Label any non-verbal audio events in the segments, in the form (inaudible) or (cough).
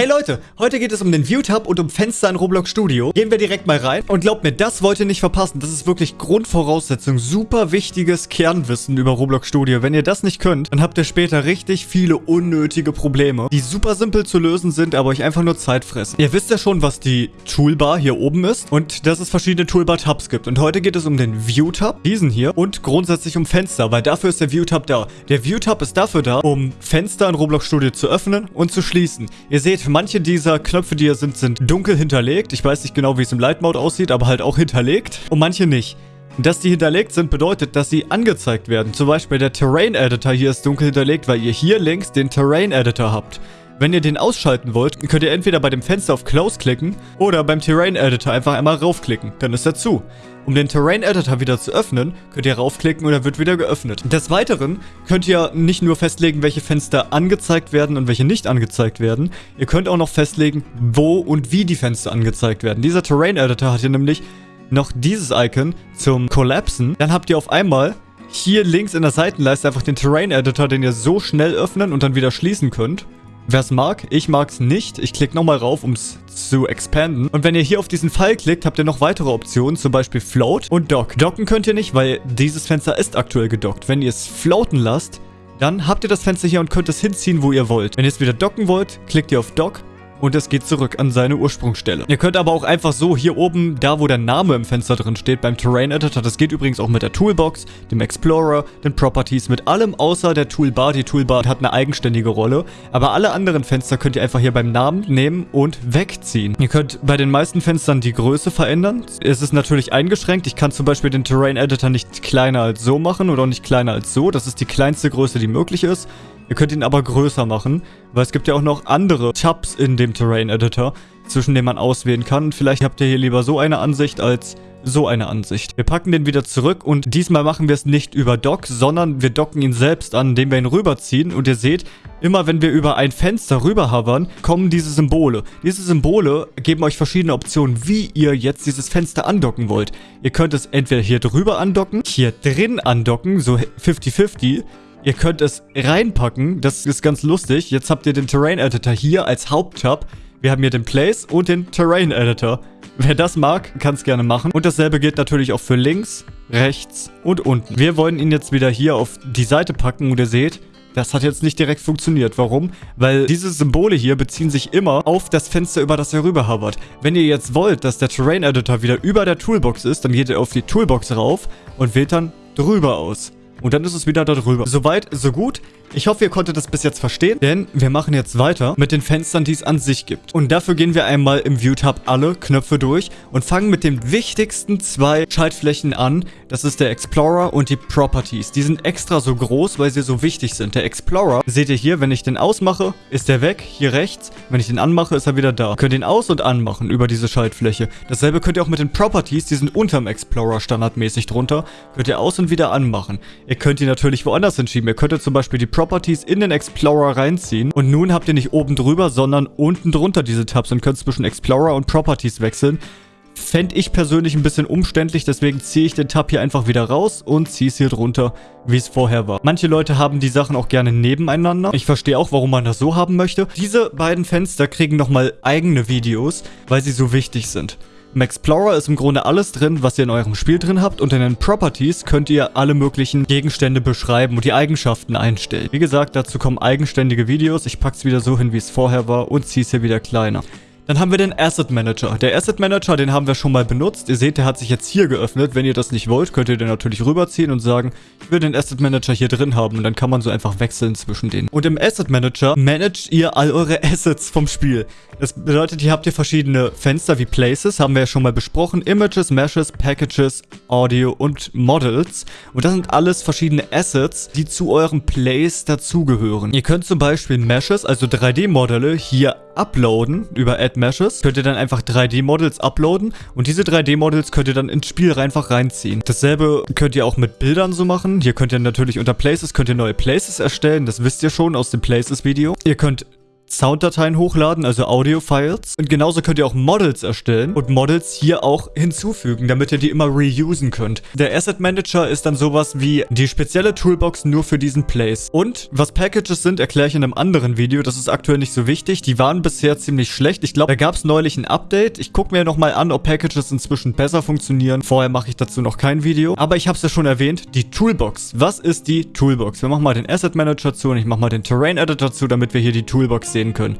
Hey Leute, heute geht es um den Viewtab und um Fenster in Roblox Studio. Gehen wir direkt mal rein und glaubt mir, das wollt ihr nicht verpassen. Das ist wirklich Grundvoraussetzung, super wichtiges Kernwissen über Roblox Studio. Wenn ihr das nicht könnt, dann habt ihr später richtig viele unnötige Probleme, die super simpel zu lösen sind, aber euch einfach nur Zeit fressen. Ihr wisst ja schon, was die Toolbar hier oben ist und dass es verschiedene Toolbar-Tabs gibt. Und heute geht es um den View-Tab, diesen hier, und grundsätzlich um Fenster, weil dafür ist der View-Tab da. Der View-Tab ist dafür da, um Fenster in Roblox Studio zu öffnen und zu schließen. Ihr seht, manche dieser Knöpfe, die hier sind, sind dunkel hinterlegt. Ich weiß nicht genau, wie es im Light Mode aussieht, aber halt auch hinterlegt. Und manche nicht. Dass die hinterlegt sind, bedeutet, dass sie angezeigt werden. Zum Beispiel der Terrain Editor hier ist dunkel hinterlegt, weil ihr hier links den Terrain Editor habt. Wenn ihr den ausschalten wollt, könnt ihr entweder bei dem Fenster auf Close klicken oder beim Terrain Editor einfach einmal raufklicken. Dann ist er zu. Um den Terrain Editor wieder zu öffnen, könnt ihr raufklicken und er wird wieder geöffnet. Des Weiteren könnt ihr nicht nur festlegen, welche Fenster angezeigt werden und welche nicht angezeigt werden. Ihr könnt auch noch festlegen, wo und wie die Fenster angezeigt werden. Dieser Terrain Editor hat hier nämlich noch dieses Icon zum Collapsen. Dann habt ihr auf einmal hier links in der Seitenleiste einfach den Terrain Editor, den ihr so schnell öffnen und dann wieder schließen könnt. Wer es mag, ich mag es nicht. Ich klicke nochmal rauf, um es zu expanden. Und wenn ihr hier auf diesen Pfeil klickt, habt ihr noch weitere Optionen, zum Beispiel Float und Dock. Docken könnt ihr nicht, weil dieses Fenster ist aktuell gedockt. Wenn ihr es floaten lasst, dann habt ihr das Fenster hier und könnt es hinziehen, wo ihr wollt. Wenn ihr es wieder docken wollt, klickt ihr auf Dock und es geht zurück an seine Ursprungsstelle. Ihr könnt aber auch einfach so hier oben, da wo der Name im Fenster drin steht, beim Terrain Editor, das geht übrigens auch mit der Toolbox, dem Explorer, den Properties, mit allem außer der Toolbar. Die Toolbar hat eine eigenständige Rolle, aber alle anderen Fenster könnt ihr einfach hier beim Namen nehmen und wegziehen. Ihr könnt bei den meisten Fenstern die Größe verändern. Es ist natürlich eingeschränkt. Ich kann zum Beispiel den Terrain Editor nicht kleiner als so machen oder auch nicht kleiner als so. Das ist die kleinste Größe, die möglich ist. Ihr könnt ihn aber größer machen, weil es gibt ja auch noch andere Tabs in dem Terrain Editor, zwischen denen man auswählen kann. Vielleicht habt ihr hier lieber so eine Ansicht als so eine Ansicht. Wir packen den wieder zurück und diesmal machen wir es nicht über Dock, sondern wir docken ihn selbst an, indem wir ihn rüberziehen. Und ihr seht, immer wenn wir über ein Fenster rüber hovern, kommen diese Symbole. Diese Symbole geben euch verschiedene Optionen, wie ihr jetzt dieses Fenster andocken wollt. Ihr könnt es entweder hier drüber andocken, hier drin andocken, so 50-50, Ihr könnt es reinpacken, das ist ganz lustig. Jetzt habt ihr den Terrain Editor hier als Haupttab. Wir haben hier den Place und den Terrain Editor. Wer das mag, kann es gerne machen. Und dasselbe gilt natürlich auch für links, rechts und unten. Wir wollen ihn jetzt wieder hier auf die Seite packen und ihr seht, das hat jetzt nicht direkt funktioniert. Warum? Weil diese Symbole hier beziehen sich immer auf das Fenster, über das ihr rüber hovert. Wenn ihr jetzt wollt, dass der Terrain Editor wieder über der Toolbox ist, dann geht ihr auf die Toolbox rauf und wählt dann drüber aus. Und dann ist es wieder da drüber. Soweit, so gut. Ich hoffe, ihr konntet das bis jetzt verstehen, denn wir machen jetzt weiter mit den Fenstern, die es an sich gibt. Und dafür gehen wir einmal im View-Tab alle Knöpfe durch und fangen mit den wichtigsten zwei Schaltflächen an. Das ist der Explorer und die Properties. Die sind extra so groß, weil sie so wichtig sind. Der Explorer, seht ihr hier, wenn ich den ausmache, ist der weg, hier rechts. Wenn ich den anmache, ist er wieder da. Ihr könnt ihn aus- und anmachen über diese Schaltfläche. Dasselbe könnt ihr auch mit den Properties, die sind unterm Explorer standardmäßig drunter, könnt ihr aus- und wieder anmachen. Ihr könnt die natürlich woanders hinschieben. Ihr könntet zum Beispiel die Properties in den Explorer reinziehen. Und nun habt ihr nicht oben drüber, sondern unten drunter diese Tabs und könnt zwischen Explorer und Properties wechseln. Fände ich persönlich ein bisschen umständlich, deswegen ziehe ich den Tab hier einfach wieder raus und ziehe es hier drunter, wie es vorher war. Manche Leute haben die Sachen auch gerne nebeneinander. Ich verstehe auch, warum man das so haben möchte. Diese beiden Fenster kriegen nochmal eigene Videos, weil sie so wichtig sind. Im Explorer ist im Grunde alles drin, was ihr in eurem Spiel drin habt und in den Properties könnt ihr alle möglichen Gegenstände beschreiben und die Eigenschaften einstellen. Wie gesagt, dazu kommen eigenständige Videos. Ich packe es wieder so hin, wie es vorher war und ziehe es hier wieder kleiner. Dann haben wir den Asset Manager. Der Asset Manager, den haben wir schon mal benutzt. Ihr seht, der hat sich jetzt hier geöffnet. Wenn ihr das nicht wollt, könnt ihr den natürlich rüberziehen und sagen, ich will den Asset Manager hier drin haben. Und dann kann man so einfach wechseln zwischen denen. Und im Asset Manager managt ihr all eure Assets vom Spiel. Das bedeutet, hier habt ihr verschiedene Fenster wie Places, haben wir ja schon mal besprochen. Images, Meshes, Packages, Audio und Models. Und das sind alles verschiedene Assets, die zu eurem Place dazugehören. Ihr könnt zum Beispiel Meshes, also 3D-Modelle, hier uploaden über Add Meshes. Könnt ihr dann einfach 3D-Models uploaden und diese 3D-Models könnt ihr dann ins Spiel einfach reinziehen. Dasselbe könnt ihr auch mit Bildern so machen. Hier könnt ihr natürlich unter Places, könnt ihr neue Places erstellen. Das wisst ihr schon aus dem Places-Video. Ihr könnt Sounddateien hochladen, also Audio-Files. Und genauso könnt ihr auch Models erstellen und Models hier auch hinzufügen, damit ihr die immer reusen könnt. Der Asset Manager ist dann sowas wie die spezielle Toolbox nur für diesen Place. Und was Packages sind, erkläre ich in einem anderen Video. Das ist aktuell nicht so wichtig. Die waren bisher ziemlich schlecht. Ich glaube, da gab es neulich ein Update. Ich gucke mir nochmal an, ob Packages inzwischen besser funktionieren. Vorher mache ich dazu noch kein Video. Aber ich habe es ja schon erwähnt, die Toolbox. Was ist die Toolbox? Wir machen mal den Asset Manager zu und ich mache mal den Terrain Editor zu, damit wir hier die Toolbox sehen können.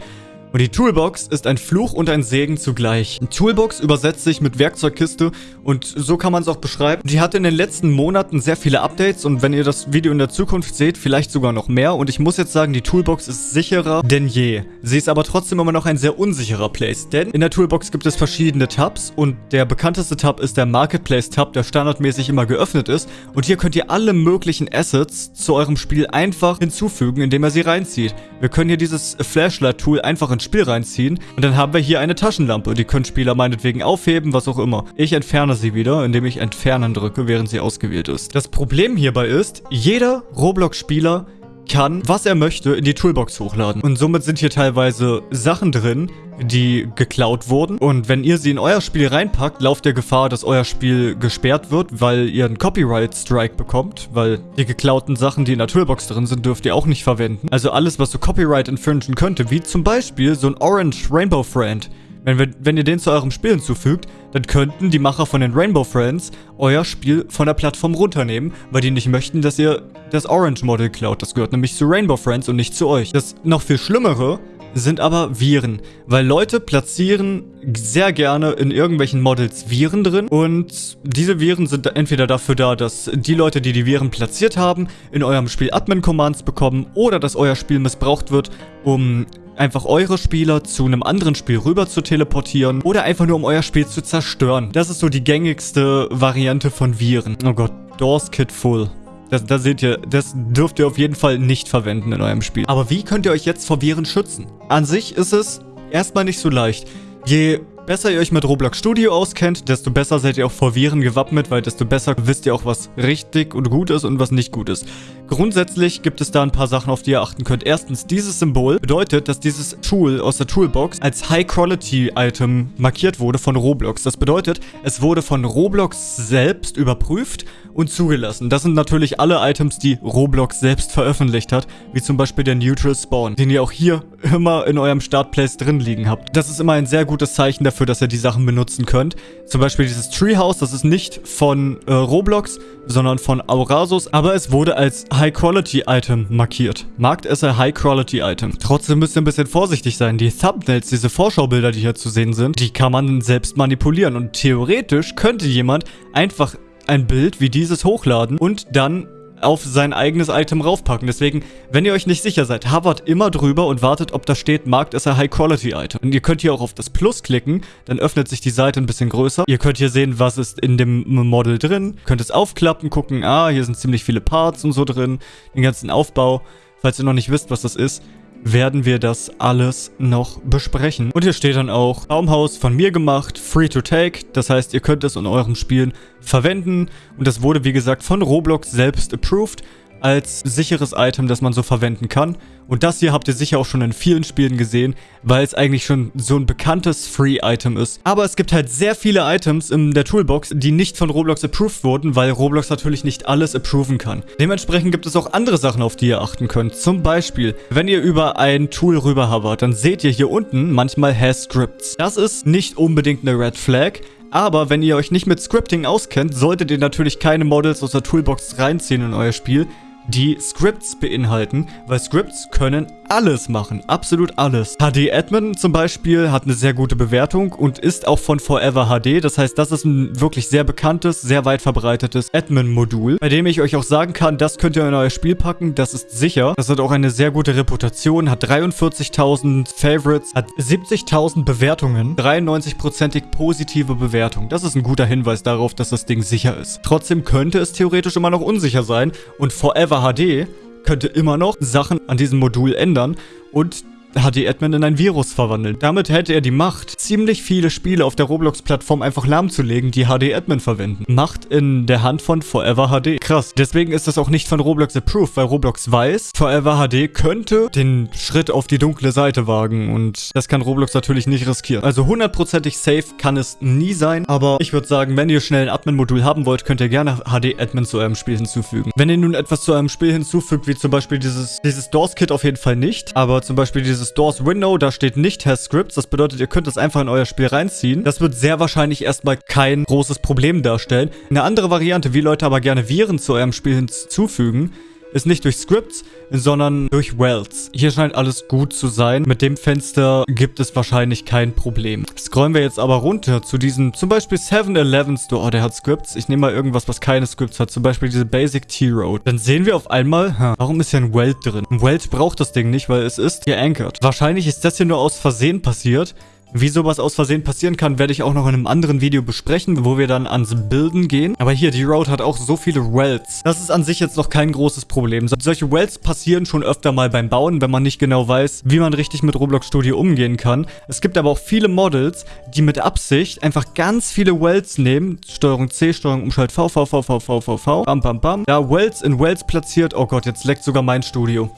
Und die Toolbox ist ein Fluch und ein Segen zugleich. Toolbox übersetzt sich mit Werkzeugkiste und so kann man es auch beschreiben. Die hat in den letzten Monaten sehr viele Updates und wenn ihr das Video in der Zukunft seht, vielleicht sogar noch mehr. Und ich muss jetzt sagen, die Toolbox ist sicherer denn je. Sie ist aber trotzdem immer noch ein sehr unsicherer Place, denn in der Toolbox gibt es verschiedene Tabs und der bekannteste Tab ist der Marketplace Tab, der standardmäßig immer geöffnet ist. Und hier könnt ihr alle möglichen Assets zu eurem Spiel einfach hinzufügen, indem ihr sie reinzieht. Wir können hier dieses Flashlight-Tool einfach in ins Spiel reinziehen. Und dann haben wir hier eine Taschenlampe. Die können Spieler meinetwegen aufheben, was auch immer. Ich entferne sie wieder, indem ich Entfernen drücke, während sie ausgewählt ist. Das Problem hierbei ist, jeder Roblox-Spieler kann, was er möchte, in die Toolbox hochladen. Und somit sind hier teilweise Sachen drin, die geklaut wurden. Und wenn ihr sie in euer Spiel reinpackt, lauft ihr Gefahr, dass euer Spiel gesperrt wird, weil ihr einen Copyright-Strike bekommt, weil die geklauten Sachen, die in der Toolbox drin sind, dürft ihr auch nicht verwenden. Also alles, was so Copyright infringen könnte, wie zum Beispiel so ein Orange Rainbow Friend. Wenn, wenn ihr den zu eurem Spiel hinzufügt, dann könnten die Macher von den Rainbow Friends euer Spiel von der Plattform runternehmen, weil die nicht möchten, dass ihr das Orange Model klaut. Das gehört nämlich zu Rainbow Friends und nicht zu euch. Das noch viel Schlimmere sind aber Viren, weil Leute platzieren sehr gerne in irgendwelchen Models Viren drin und diese Viren sind entweder dafür da, dass die Leute, die die Viren platziert haben, in eurem Spiel Admin-Commands bekommen oder dass euer Spiel missbraucht wird, um einfach eure Spieler zu einem anderen Spiel rüber zu teleportieren oder einfach nur um euer Spiel zu zerstören. Das ist so die gängigste Variante von Viren. Oh Gott, Doors Kit Full. Das, das seht ihr, das dürft ihr auf jeden Fall nicht verwenden in eurem Spiel. Aber wie könnt ihr euch jetzt vor Viren schützen? An sich ist es erstmal nicht so leicht. Je besser ihr euch mit Roblox Studio auskennt, desto besser seid ihr auch vor Viren gewappnet, weil desto besser wisst ihr auch, was richtig und gut ist und was nicht gut ist. Grundsätzlich gibt es da ein paar Sachen, auf die ihr achten könnt. Erstens, dieses Symbol bedeutet, dass dieses Tool aus der Toolbox als High-Quality-Item markiert wurde von Roblox. Das bedeutet, es wurde von Roblox selbst überprüft und zugelassen. Das sind natürlich alle Items, die Roblox selbst veröffentlicht hat, wie zum Beispiel der Neutral Spawn, den ihr auch hier immer in eurem Startplace drin liegen habt. Das ist immer ein sehr gutes Zeichen dafür, dass ihr die Sachen benutzen könnt. Zum Beispiel dieses Treehouse, das ist nicht von äh, Roblox, sondern von Aurasus, aber es wurde als High-Quality-Item markiert. Markt es ein High-Quality-Item. Trotzdem müsst ihr ein bisschen vorsichtig sein. Die Thumbnails, diese Vorschaubilder, die hier zu sehen sind, die kann man selbst manipulieren und theoretisch könnte jemand einfach ein Bild wie dieses hochladen und dann auf sein eigenes Item raufpacken. Deswegen, wenn ihr euch nicht sicher seid, hovert immer drüber und wartet, ob da steht, Markt ist ein High-Quality-Item. Und ihr könnt hier auch auf das Plus klicken, dann öffnet sich die Seite ein bisschen größer. Ihr könnt hier sehen, was ist in dem Model drin. Könnt es aufklappen, gucken, ah, hier sind ziemlich viele Parts und so drin, den ganzen Aufbau. Falls ihr noch nicht wisst, was das ist, werden wir das alles noch besprechen. Und hier steht dann auch, Baumhaus von mir gemacht, free to take. Das heißt, ihr könnt es in eurem Spielen verwenden. Und das wurde, wie gesagt, von Roblox selbst approved als sicheres Item, das man so verwenden kann. Und das hier habt ihr sicher auch schon in vielen Spielen gesehen, weil es eigentlich schon so ein bekanntes Free-Item ist. Aber es gibt halt sehr viele Items in der Toolbox, die nicht von Roblox approved wurden, weil Roblox natürlich nicht alles approven kann. Dementsprechend gibt es auch andere Sachen, auf die ihr achten könnt. Zum Beispiel, wenn ihr über ein Tool rüber hovert, dann seht ihr hier unten manchmal Has Scripts. Das ist nicht unbedingt eine Red Flag, aber wenn ihr euch nicht mit Scripting auskennt, solltet ihr natürlich keine Models aus der Toolbox reinziehen in euer Spiel, die Scripts beinhalten, weil Scripts können alles machen, absolut alles. HD Admin zum Beispiel hat eine sehr gute Bewertung und ist auch von Forever HD, das heißt, das ist ein wirklich sehr bekanntes, sehr weit verbreitetes Admin-Modul, bei dem ich euch auch sagen kann, das könnt ihr in euer Spiel packen, das ist sicher. Das hat auch eine sehr gute Reputation, hat 43.000 Favorites, hat 70.000 Bewertungen, 93%ig positive Bewertung. Das ist ein guter Hinweis darauf, dass das Ding sicher ist. Trotzdem könnte es theoretisch immer noch unsicher sein und Forever HD könnte immer noch Sachen an diesem Modul ändern und HD-Admin in ein Virus verwandeln. Damit hätte er die Macht, ziemlich viele Spiele auf der Roblox-Plattform einfach lahmzulegen, die HD-Admin verwenden. Macht in der Hand von Forever HD. Krass. Deswegen ist das auch nicht von Roblox approved, weil Roblox weiß, Forever HD könnte den Schritt auf die dunkle Seite wagen und das kann Roblox natürlich nicht riskieren. Also hundertprozentig safe kann es nie sein, aber ich würde sagen, wenn ihr schnell ein Admin-Modul haben wollt, könnt ihr gerne HD-Admin zu eurem Spiel hinzufügen. Wenn ihr nun etwas zu eurem Spiel hinzufügt, wie zum Beispiel dieses, dieses Doors-Kit auf jeden Fall nicht, aber zum Beispiel dieses Doors-Window, da steht nicht Has Scripts, das bedeutet, ihr könnt es einfach in euer Spiel reinziehen. Das wird sehr wahrscheinlich erstmal kein großes Problem darstellen. Eine andere Variante, wie Leute aber gerne Viren zu eurem Spiel hinzufügen, ist nicht durch Scripts, sondern durch Wells. Hier scheint alles gut zu sein. Mit dem Fenster gibt es wahrscheinlich kein Problem. Scrollen wir jetzt aber runter zu diesem, zum Beispiel 7-Eleven Store. Oh, der hat Scripts. Ich nehme mal irgendwas, was keine Scripts hat. Zum Beispiel diese Basic T-Road. Dann sehen wir auf einmal, hm, warum ist hier ein Welt drin? Ein Welt braucht das Ding nicht, weil es ist geankert. Wahrscheinlich ist das hier nur aus Versehen passiert. Wie sowas aus Versehen passieren kann, werde ich auch noch in einem anderen Video besprechen, wo wir dann ans Bilden gehen. Aber hier, die Road hat auch so viele Wells. Das ist an sich jetzt noch kein großes Problem. Solche Wells passieren schon öfter mal beim Bauen, wenn man nicht genau weiß, wie man richtig mit Roblox Studio umgehen kann. Es gibt aber auch viele Models, die mit Absicht einfach ganz viele Wells nehmen. Steuerung C, Steuerung Umschalt V, V, V, V, V, V, V. Bam, bam, bam. Da Wells in Wells platziert. Oh Gott, jetzt leckt sogar mein Studio.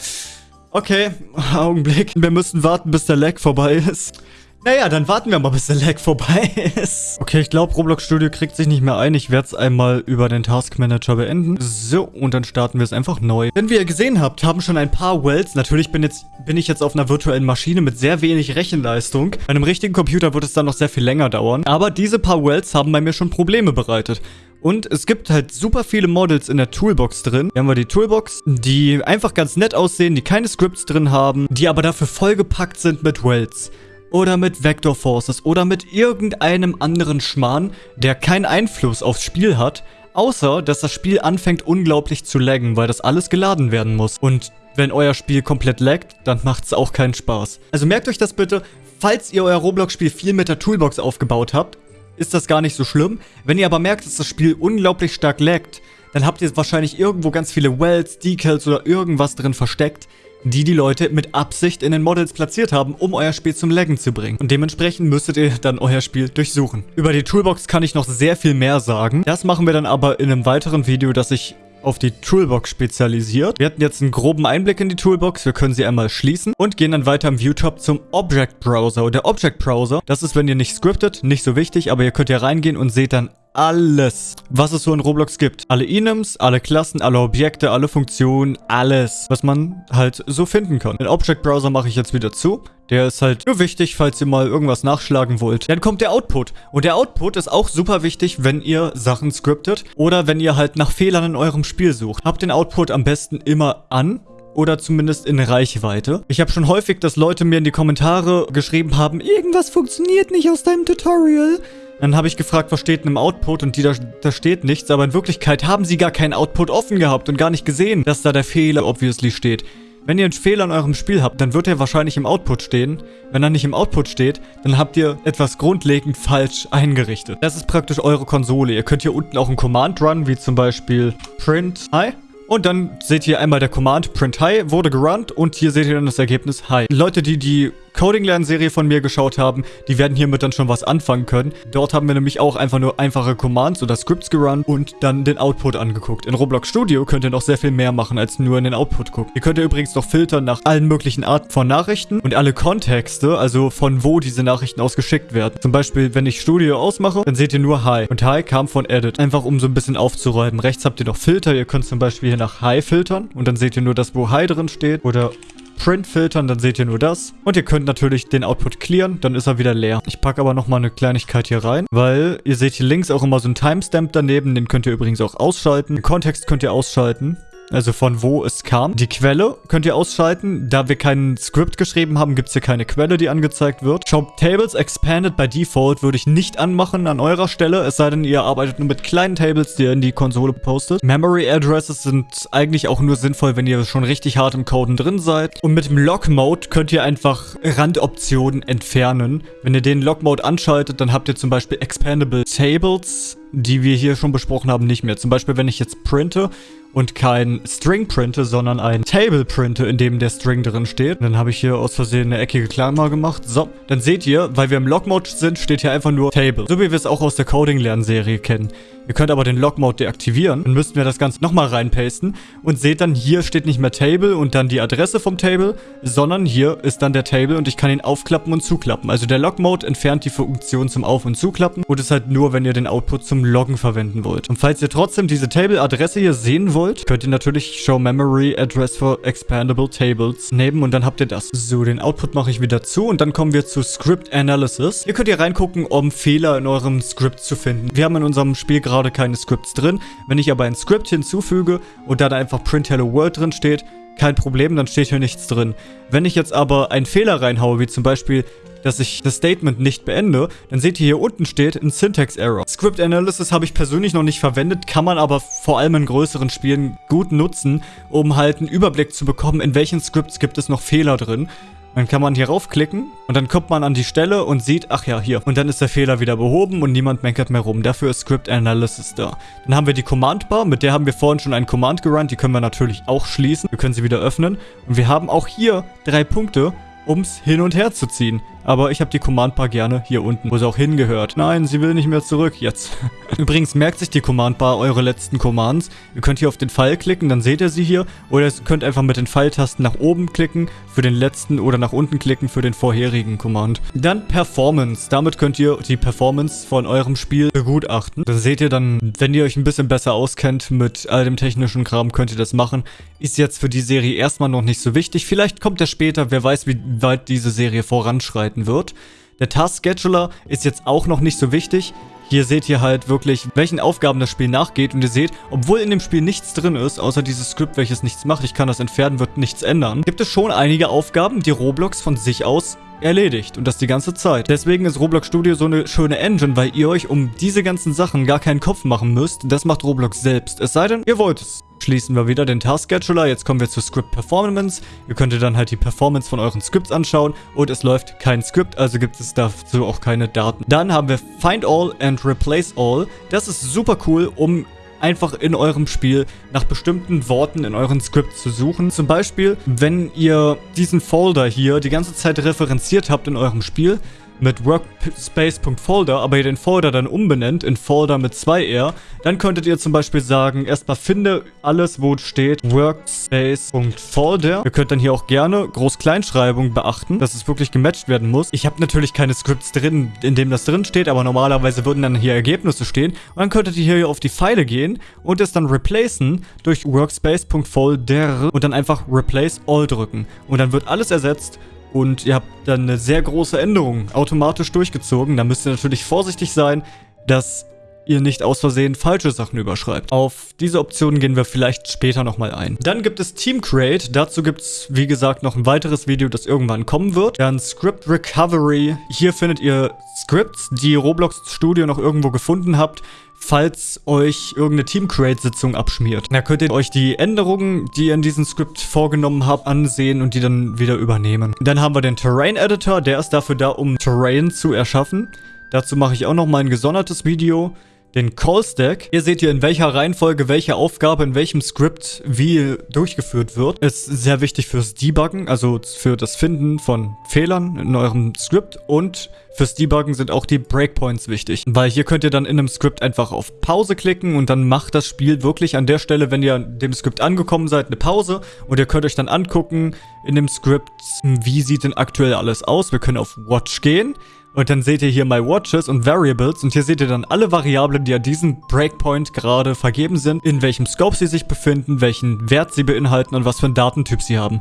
Okay, (laughs) Augenblick. Wir müssen warten, bis der Lag vorbei ist. Naja, dann warten wir mal, bis der Lag vorbei ist. Okay, ich glaube, Roblox Studio kriegt sich nicht mehr ein. Ich werde es einmal über den Task Manager beenden. So, und dann starten wir es einfach neu. Denn wie ihr gesehen habt, haben schon ein paar Wells. Natürlich bin, jetzt, bin ich jetzt auf einer virtuellen Maschine mit sehr wenig Rechenleistung. Bei einem richtigen Computer wird es dann noch sehr viel länger dauern. Aber diese paar Wells haben bei mir schon Probleme bereitet. Und es gibt halt super viele Models in der Toolbox drin. Hier haben wir die Toolbox, die einfach ganz nett aussehen, die keine Scripts drin haben, die aber dafür vollgepackt sind mit Wells oder mit Vector Forces oder mit irgendeinem anderen Schmarrn, der keinen Einfluss aufs Spiel hat, außer dass das Spiel anfängt unglaublich zu laggen, weil das alles geladen werden muss. Und wenn euer Spiel komplett laggt, dann macht es auch keinen Spaß. Also merkt euch das bitte, falls ihr euer Roblox-Spiel viel mit der Toolbox aufgebaut habt, ist das gar nicht so schlimm. Wenn ihr aber merkt, dass das Spiel unglaublich stark laggt, dann habt ihr wahrscheinlich irgendwo ganz viele Wells, Decals oder irgendwas drin versteckt, die die Leute mit Absicht in den Models platziert haben, um euer Spiel zum Laggen zu bringen. Und dementsprechend müsstet ihr dann euer Spiel durchsuchen. Über die Toolbox kann ich noch sehr viel mehr sagen. Das machen wir dann aber in einem weiteren Video, das ich auf die Toolbox spezialisiert. Wir hatten jetzt einen groben Einblick in die Toolbox. Wir können sie einmal schließen und gehen dann weiter im Viewtop zum Object Browser. Und der Object Browser, das ist, wenn ihr nicht scriptet, nicht so wichtig, aber ihr könnt ja reingehen und seht dann alles, was es so in Roblox gibt. Alle Enums, alle Klassen, alle Objekte, alle Funktionen, alles, was man halt so finden kann. Den Object Browser mache ich jetzt wieder zu. Der ist halt nur wichtig, falls ihr mal irgendwas nachschlagen wollt. Dann kommt der Output. Und der Output ist auch super wichtig, wenn ihr Sachen scriptet oder wenn ihr halt nach Fehlern in eurem Spiel sucht. Habt den Output am besten immer an, oder zumindest in Reichweite. Ich habe schon häufig, dass Leute mir in die Kommentare geschrieben haben, irgendwas funktioniert nicht aus deinem Tutorial. Dann habe ich gefragt, was steht denn im Output und die da, da steht nichts, aber in Wirklichkeit haben sie gar keinen Output offen gehabt und gar nicht gesehen, dass da der Fehler obviously steht. Wenn ihr einen Fehler in eurem Spiel habt, dann wird er wahrscheinlich im Output stehen. Wenn er nicht im Output steht, dann habt ihr etwas grundlegend falsch eingerichtet. Das ist praktisch eure Konsole. Ihr könnt hier unten auch einen Command run, wie zum Beispiel print hi und dann seht ihr einmal der Command print hi wurde gerunnt und hier seht ihr dann das Ergebnis hi. Leute, die die Coding-Lernserie von mir geschaut haben, die werden hiermit dann schon was anfangen können. Dort haben wir nämlich auch einfach nur einfache Commands oder Scripts gerunnt und dann den Output angeguckt. In Roblox Studio könnt ihr noch sehr viel mehr machen, als nur in den Output gucken. Ihr könnt ja übrigens noch filtern nach allen möglichen Arten von Nachrichten und alle Kontexte, also von wo diese Nachrichten ausgeschickt werden. Zum Beispiel, wenn ich Studio ausmache, dann seht ihr nur Hi. Und Hi kam von Edit. Einfach um so ein bisschen aufzuräumen. Rechts habt ihr noch Filter. Ihr könnt zum Beispiel hier nach Hi filtern und dann seht ihr nur das, wo Hi drin steht. Oder Print filtern, dann seht ihr nur das. Und ihr könnt natürlich den Output clearen, dann ist er wieder leer. Ich packe aber nochmal eine Kleinigkeit hier rein, weil ihr seht hier links auch immer so einen Timestamp daneben, den könnt ihr übrigens auch ausschalten. Den Kontext könnt ihr ausschalten also von wo es kam. Die Quelle könnt ihr ausschalten. Da wir kein Script geschrieben haben, gibt es hier keine Quelle, die angezeigt wird. Shop Tables Expanded by Default würde ich nicht anmachen an eurer Stelle, es sei denn, ihr arbeitet nur mit kleinen Tables, die ihr in die Konsole postet. Memory Addresses sind eigentlich auch nur sinnvoll, wenn ihr schon richtig hart im Coden drin seid. Und mit dem Lock Mode könnt ihr einfach Randoptionen entfernen. Wenn ihr den Lock Mode anschaltet, dann habt ihr zum Beispiel Expandable Tables die wir hier schon besprochen haben, nicht mehr. Zum Beispiel, wenn ich jetzt printe und kein String printe, sondern ein Table printe, in dem der String drin steht. Und dann habe ich hier aus Versehen eine eckige Klammer gemacht. So, dann seht ihr, weil wir im Log-Mode sind, steht hier einfach nur Table. So wie wir es auch aus der Coding-Lernserie kennen. Ihr könnt aber den Log-Mode deaktivieren. Dann müssten wir das Ganze nochmal reinpasten. Und seht dann, hier steht nicht mehr Table und dann die Adresse vom Table, sondern hier ist dann der Table und ich kann ihn aufklappen und zuklappen. Also der Log-Mode entfernt die Funktion zum Auf- und Zuklappen und ist halt nur, wenn ihr den Output zum Loggen verwenden wollt. Und falls ihr trotzdem diese Table-Adresse hier sehen wollt, könnt ihr natürlich Show Memory Address for Expandable Tables nehmen und dann habt ihr das. So, den Output mache ich wieder zu und dann kommen wir zu Script Analysis. Hier könnt ihr reingucken, um Fehler in eurem Script zu finden. Wir haben in unserem Spiel gerade gerade keine Scripts drin. Wenn ich aber ein Script hinzufüge und da einfach Print Hello World drin steht, kein Problem, dann steht hier nichts drin. Wenn ich jetzt aber einen Fehler reinhaue, wie zum Beispiel, dass ich das Statement nicht beende, dann seht ihr hier unten steht ein Syntax Error. Script Analysis habe ich persönlich noch nicht verwendet, kann man aber vor allem in größeren Spielen gut nutzen, um halt einen Überblick zu bekommen, in welchen Scripts gibt es noch Fehler drin. Dann kann man hier raufklicken und dann kommt man an die Stelle und sieht, ach ja, hier. Und dann ist der Fehler wieder behoben und niemand meckert mehr rum. Dafür ist Script Analysis da. Dann haben wir die Command Bar, mit der haben wir vorhin schon einen Command gerannt. Die können wir natürlich auch schließen. Wir können sie wieder öffnen. Und wir haben auch hier drei Punkte, um es hin und her zu ziehen. Aber ich habe die Command-Bar gerne hier unten, wo sie auch hingehört. Nein, sie will nicht mehr zurück, jetzt. (laughs) Übrigens merkt sich die Command-Bar eure letzten Commands. Ihr könnt hier auf den Pfeil klicken, dann seht ihr sie hier. Oder ihr könnt einfach mit den Pfeiltasten nach oben klicken für den letzten oder nach unten klicken für den vorherigen Command. Dann Performance. Damit könnt ihr die Performance von eurem Spiel begutachten. Dann seht ihr dann, wenn ihr euch ein bisschen besser auskennt mit all dem technischen Kram, könnt ihr das machen. Ist jetzt für die Serie erstmal noch nicht so wichtig. Vielleicht kommt er später, wer weiß, wie weit diese Serie voranschreitet arbeiten wird. Der Task Scheduler ist jetzt auch noch nicht so wichtig. Hier seht ihr halt wirklich, welchen Aufgaben das Spiel nachgeht. Und ihr seht, obwohl in dem Spiel nichts drin ist, außer dieses Skript, welches nichts macht, ich kann das entfernen, wird nichts ändern, gibt es schon einige Aufgaben, die Roblox von sich aus erledigt. Und das die ganze Zeit. Deswegen ist Roblox Studio so eine schöne Engine, weil ihr euch um diese ganzen Sachen gar keinen Kopf machen müsst. Das macht Roblox selbst. Es sei denn, ihr wollt es schließen wir wieder den Task Scheduler. Jetzt kommen wir zu Script Performance. Ihr könnt dann halt die Performance von euren Scripts anschauen und es läuft kein Script, also gibt es dazu auch keine Daten. Dann haben wir Find All and Replace All. Das ist super cool, um einfach in eurem Spiel nach bestimmten Worten in euren Scripts zu suchen. Zum Beispiel, wenn ihr diesen Folder hier die ganze Zeit referenziert habt in eurem Spiel, mit workspace.folder, aber ihr den Folder dann umbenennt in Folder mit 2R, dann könntet ihr zum Beispiel sagen, erstmal finde alles, wo steht workspace.folder. Ihr könnt dann hier auch gerne Groß-Kleinschreibung beachten, dass es wirklich gematcht werden muss. Ich habe natürlich keine Scripts drin, in dem das drin steht, aber normalerweise würden dann hier Ergebnisse stehen. Und dann könntet ihr hier auf die Pfeile gehen und es dann replacen durch workspace.folder und dann einfach replace all drücken. Und dann wird alles ersetzt und ihr habt dann eine sehr große Änderung automatisch durchgezogen. Da müsst ihr natürlich vorsichtig sein, dass ihr nicht aus Versehen falsche Sachen überschreibt. Auf diese Optionen gehen wir vielleicht später nochmal ein. Dann gibt es Team Create. Dazu gibt es, wie gesagt, noch ein weiteres Video, das irgendwann kommen wird. Dann Script Recovery. Hier findet ihr Scripts, die Roblox Studio noch irgendwo gefunden habt, falls euch irgendeine Team-Create-Sitzung abschmiert. Da könnt ihr euch die Änderungen, die ihr in diesem Skript vorgenommen habt, ansehen und die dann wieder übernehmen. Dann haben wir den Terrain-Editor, der ist dafür da, um Terrain zu erschaffen. Dazu mache ich auch noch ein gesondertes Video den Call Stack. Hier seht ihr, in welcher Reihenfolge welche Aufgabe in welchem Skript wie durchgeführt wird. Ist sehr wichtig fürs Debuggen, also für das Finden von Fehlern in eurem Skript und fürs Debuggen sind auch die Breakpoints wichtig, weil hier könnt ihr dann in einem Skript einfach auf Pause klicken und dann macht das Spiel wirklich an der Stelle, wenn ihr dem Skript angekommen seid, eine Pause und ihr könnt euch dann angucken in dem Skript, wie sieht denn aktuell alles aus. Wir können auf Watch gehen und dann seht ihr hier My Watches und Variables und hier seht ihr dann alle Variablen, die an diesem Breakpoint gerade vergeben sind, in welchem Scope sie sich befinden, welchen Wert sie beinhalten und was für einen Datentyp sie haben.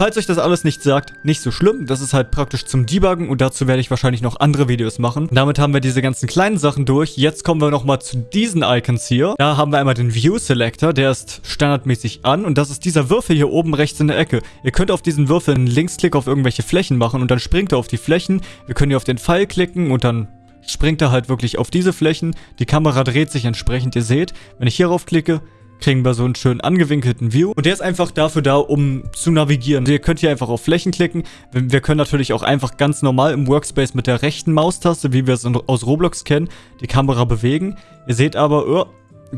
Falls euch das alles nicht sagt, nicht so schlimm. Das ist halt praktisch zum Debuggen und dazu werde ich wahrscheinlich noch andere Videos machen. Damit haben wir diese ganzen kleinen Sachen durch. Jetzt kommen wir nochmal zu diesen Icons hier. Da haben wir einmal den View Selector, der ist standardmäßig an und das ist dieser Würfel hier oben rechts in der Ecke. Ihr könnt auf diesen Würfel einen Linksklick auf irgendwelche Flächen machen und dann springt er auf die Flächen. Wir können hier auf den Pfeil klicken und dann springt er halt wirklich auf diese Flächen. Die Kamera dreht sich entsprechend, ihr seht. Wenn ich hierauf klicke, kriegen wir so einen schönen angewinkelten View. Und der ist einfach dafür da, um zu navigieren. Ihr könnt hier einfach auf Flächen klicken. Wir können natürlich auch einfach ganz normal im Workspace mit der rechten Maustaste, wie wir es aus Roblox kennen, die Kamera bewegen. Ihr seht aber, oh,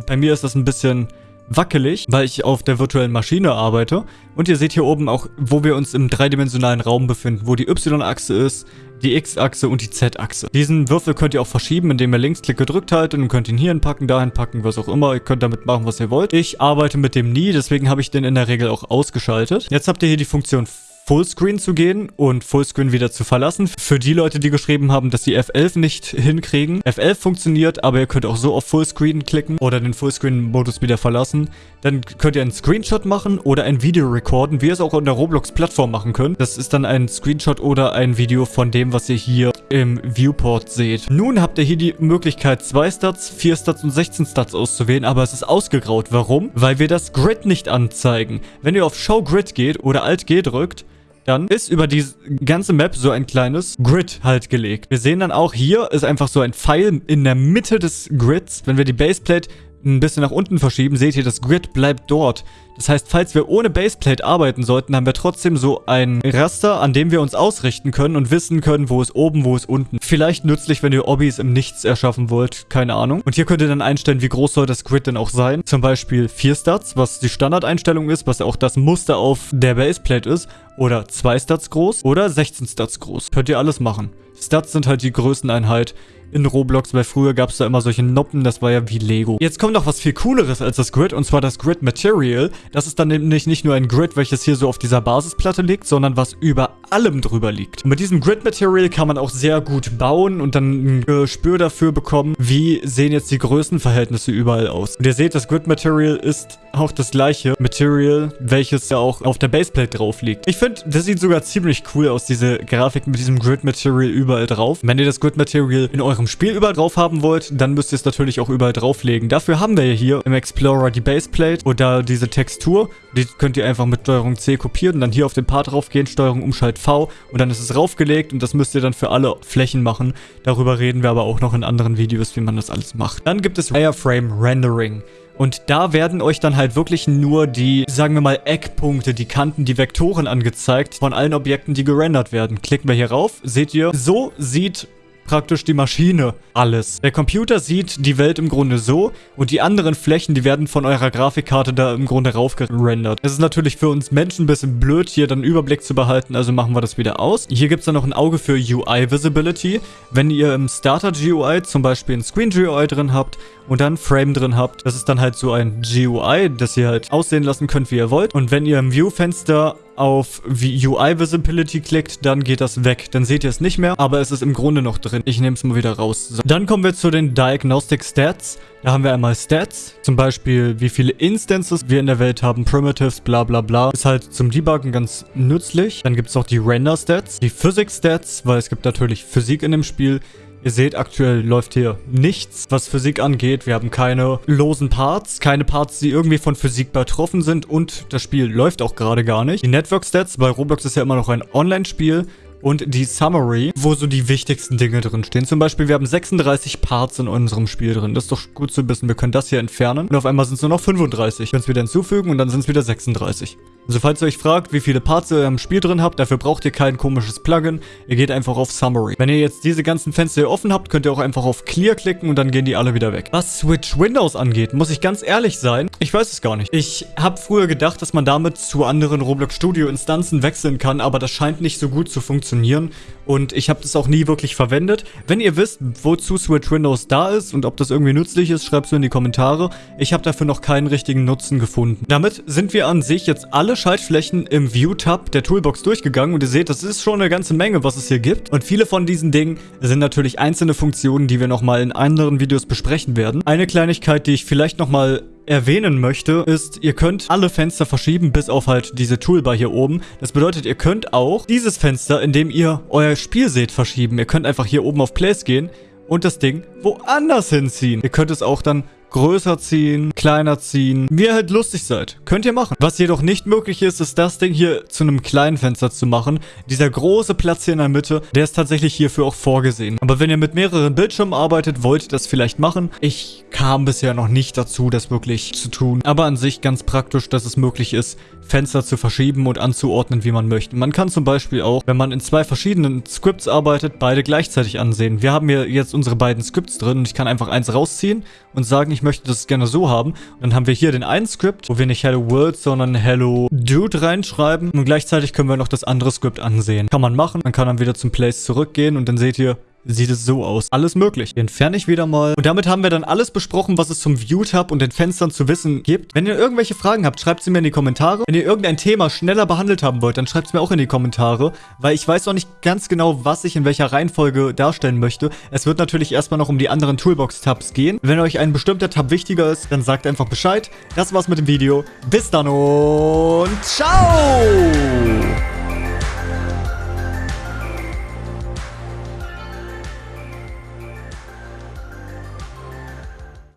bei mir ist das ein bisschen wackelig, weil ich auf der virtuellen Maschine arbeite. Und ihr seht hier oben auch, wo wir uns im dreidimensionalen Raum befinden, wo die Y-Achse ist, die X-Achse und die Z-Achse. Diesen Würfel könnt ihr auch verschieben, indem ihr Linksklick gedrückt haltet und könnt ihn hier hinpacken, dahin packen, was auch immer. Ihr könnt damit machen, was ihr wollt. Ich arbeite mit dem nie, deswegen habe ich den in der Regel auch ausgeschaltet. Jetzt habt ihr hier die Funktion Fullscreen zu gehen und Fullscreen wieder zu verlassen. Für die Leute, die geschrieben haben, dass sie F11 nicht hinkriegen. F11 funktioniert, aber ihr könnt auch so auf Fullscreen klicken oder den Fullscreen-Modus wieder verlassen. Dann könnt ihr einen Screenshot machen oder ein Video recorden, wie ihr es auch in der Roblox-Plattform machen könnt. Das ist dann ein Screenshot oder ein Video von dem, was ihr hier im Viewport seht. Nun habt ihr hier die Möglichkeit, 2 Stats, 4 Stats und 16 Stats auszuwählen, aber es ist ausgegraut. Warum? Weil wir das Grid nicht anzeigen. Wenn ihr auf Show Grid geht oder Alt G drückt, dann ist über die ganze Map so ein kleines Grid halt gelegt. Wir sehen dann auch, hier ist einfach so ein Pfeil in der Mitte des Grids. Wenn wir die Baseplate ein bisschen nach unten verschieben, seht ihr, das Grid bleibt dort. Das heißt, falls wir ohne Baseplate arbeiten sollten, haben wir trotzdem so ein Raster, an dem wir uns ausrichten können und wissen können, wo ist oben, wo ist unten. Vielleicht nützlich, wenn ihr Obbys im Nichts erschaffen wollt, keine Ahnung. Und hier könnt ihr dann einstellen, wie groß soll das Grid denn auch sein. Zum Beispiel 4 Stats, was die Standardeinstellung ist, was auch das Muster auf der Baseplate ist. Oder 2 Stats groß oder 16 Stats groß. Könnt ihr alles machen. Stats sind halt die Größeneinheit in Roblox, weil früher gab es da immer solche Noppen, das war ja wie Lego. Jetzt kommt noch was viel cooleres als das Grid und zwar das Grid Material. Das ist dann nämlich nicht nur ein Grid, welches hier so auf dieser Basisplatte liegt, sondern was über allem drüber liegt. Und mit diesem Grid Material kann man auch sehr gut bauen und dann ein Gespür dafür bekommen, wie sehen jetzt die Größenverhältnisse überall aus. Und ihr seht, das Grid Material ist auch das gleiche Material, welches ja auch auf der Baseplate drauf liegt. Ich finde, das sieht sogar ziemlich cool aus, diese Grafik mit diesem Grid Material überall drauf. Wenn ihr das Grid Material in eurem Spiel überall drauf haben wollt, dann müsst ihr es natürlich auch überall drauflegen. Dafür haben wir ja hier im Explorer die Baseplate oder diese Textur. Die könnt ihr einfach mit Steuerung C kopieren und dann hier auf den Part draufgehen, Steuerung Umschalt V und dann ist es raufgelegt und das müsst ihr dann für alle Flächen machen. Darüber reden wir aber auch noch in anderen Videos, wie man das alles macht. Dann gibt es Wireframe Rendering. Und da werden euch dann halt wirklich nur die, sagen wir mal, Eckpunkte, die Kanten, die Vektoren angezeigt von allen Objekten, die gerendert werden. Klicken wir hier rauf, seht ihr, so sieht praktisch die Maschine alles. Der Computer sieht die Welt im Grunde so und die anderen Flächen, die werden von eurer Grafikkarte da im Grunde raufgerendert. Es ist natürlich für uns Menschen ein bisschen blöd, hier dann Überblick zu behalten, also machen wir das wieder aus. Hier gibt es dann noch ein Auge für UI Visibility. Wenn ihr im Starter GUI zum Beispiel ein Screen GUI drin habt und dann Frame drin habt, das ist dann halt so ein GUI, das ihr halt aussehen lassen könnt, wie ihr wollt. Und wenn ihr im View-Fenster auf UI Visibility klickt, dann geht das weg. Dann seht ihr es nicht mehr, aber es ist im Grunde noch drin. Ich nehme es mal wieder raus. So. Dann kommen wir zu den Diagnostic Stats. Da haben wir einmal Stats, zum Beispiel wie viele Instances wir in der Welt haben, Primitives, bla bla bla. Ist halt zum Debuggen ganz nützlich. Dann gibt es auch die Render Stats, die Physics Stats, weil es gibt natürlich Physik in dem Spiel. Ihr seht, aktuell läuft hier nichts, was Physik angeht. Wir haben keine losen Parts, keine Parts, die irgendwie von Physik betroffen sind und das Spiel läuft auch gerade gar nicht. Die Network Stats, bei Roblox ist ja immer noch ein Online-Spiel und die Summary, wo so die wichtigsten Dinge drin stehen. Zum Beispiel, wir haben 36 Parts in unserem Spiel drin. Das ist doch gut zu wissen. Wir können das hier entfernen und auf einmal sind es nur noch 35. Wir können es wieder hinzufügen und dann sind es wieder 36. Also falls ihr euch fragt, wie viele Parts ihr im Spiel drin habt, dafür braucht ihr kein komisches Plugin. Ihr geht einfach auf Summary. Wenn ihr jetzt diese ganzen Fenster hier offen habt, könnt ihr auch einfach auf Clear klicken und dann gehen die alle wieder weg. Was Switch Windows angeht, muss ich ganz ehrlich sein, ich weiß es gar nicht. Ich habe früher gedacht, dass man damit zu anderen Roblox Studio Instanzen wechseln kann, aber das scheint nicht so gut zu funktionieren und ich habe das auch nie wirklich verwendet. Wenn ihr wisst, wozu Switch Windows da ist und ob das irgendwie nützlich ist, schreibt es in die Kommentare. Ich habe dafür noch keinen richtigen Nutzen gefunden. Damit sind wir an sich jetzt alle Schaltflächen im View-Tab der Toolbox durchgegangen und ihr seht, das ist schon eine ganze Menge, was es hier gibt. Und viele von diesen Dingen sind natürlich einzelne Funktionen, die wir nochmal in anderen Videos besprechen werden. Eine Kleinigkeit, die ich vielleicht nochmal erwähnen möchte, ist, ihr könnt alle Fenster verschieben, bis auf halt diese Toolbar hier oben. Das bedeutet, ihr könnt auch dieses Fenster, in dem ihr euer Spiel seht, verschieben. Ihr könnt einfach hier oben auf Place gehen und das Ding woanders hinziehen. Ihr könnt es auch dann größer ziehen, kleiner ziehen, wie ihr halt lustig seid. Könnt ihr machen. Was jedoch nicht möglich ist, ist das Ding hier zu einem kleinen Fenster zu machen. Dieser große Platz hier in der Mitte, der ist tatsächlich hierfür auch vorgesehen. Aber wenn ihr mit mehreren Bildschirmen arbeitet, wollt ihr das vielleicht machen. Ich kam bisher noch nicht dazu, das wirklich zu tun. Aber an sich ganz praktisch, dass es möglich ist, Fenster zu verschieben und anzuordnen, wie man möchte. Man kann zum Beispiel auch, wenn man in zwei verschiedenen Scripts arbeitet, beide gleichzeitig ansehen. Wir haben hier jetzt unsere beiden Scripts drin und ich kann einfach eins rausziehen und sagen, ich ich möchte das gerne so haben. Und dann haben wir hier den einen Script, wo wir nicht Hello World, sondern Hello Dude reinschreiben. Und gleichzeitig können wir noch das andere Script ansehen. Kann man machen. Man kann dann wieder zum Place zurückgehen und dann seht ihr, sieht es so aus. Alles möglich. Die entferne ich wieder mal. Und damit haben wir dann alles besprochen, was es zum View-Tab und den Fenstern zu wissen gibt. Wenn ihr irgendwelche Fragen habt, schreibt sie mir in die Kommentare. Wenn ihr irgendein Thema schneller behandelt haben wollt, dann schreibt es mir auch in die Kommentare, weil ich weiß noch nicht ganz genau, was ich in welcher Reihenfolge darstellen möchte. Es wird natürlich erstmal noch um die anderen Toolbox-Tabs gehen. Wenn euch ein bestimmter Tab wichtiger ist, dann sagt einfach Bescheid. Das war's mit dem Video. Bis dann und ciao!